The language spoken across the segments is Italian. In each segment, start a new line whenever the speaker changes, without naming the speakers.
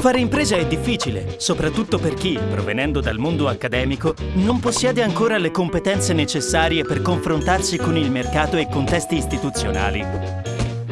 Fare impresa è difficile, soprattutto per chi, provenendo dal mondo accademico, non possiede ancora le competenze necessarie per confrontarsi con il mercato e contesti istituzionali.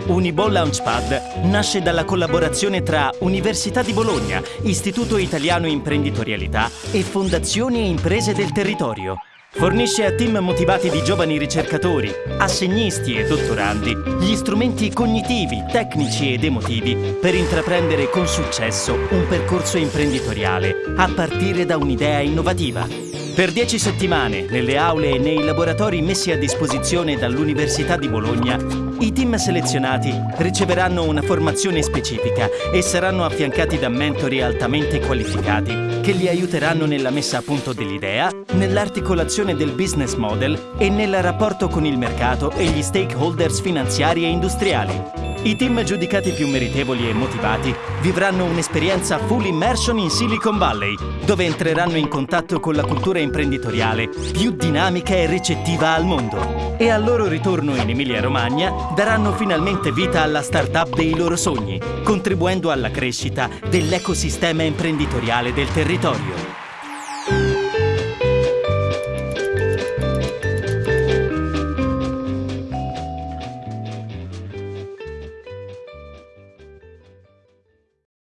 Uniball Launchpad nasce dalla collaborazione tra Università di Bologna, Istituto Italiano Imprenditorialità e Fondazioni e Imprese del Territorio. Fornisce a team motivati di giovani ricercatori, assegnisti e dottorandi gli strumenti cognitivi, tecnici ed emotivi per intraprendere con successo un percorso imprenditoriale a partire da un'idea innovativa. Per dieci settimane, nelle aule e nei laboratori messi a disposizione dall'Università di Bologna, i team selezionati riceveranno una formazione specifica e saranno affiancati da mentori altamente qualificati che li aiuteranno nella messa a punto dell'idea, nell'articolazione del business model e nel rapporto con il mercato e gli stakeholders finanziari e industriali. I team giudicati più meritevoli e motivati vivranno un'esperienza full immersion in Silicon Valley, dove entreranno in contatto con la cultura imprenditoriale più dinamica e ricettiva al mondo. E al loro ritorno in Emilia-Romagna daranno finalmente vita alla start-up dei loro sogni, contribuendo alla crescita dell'ecosistema imprenditoriale del territorio.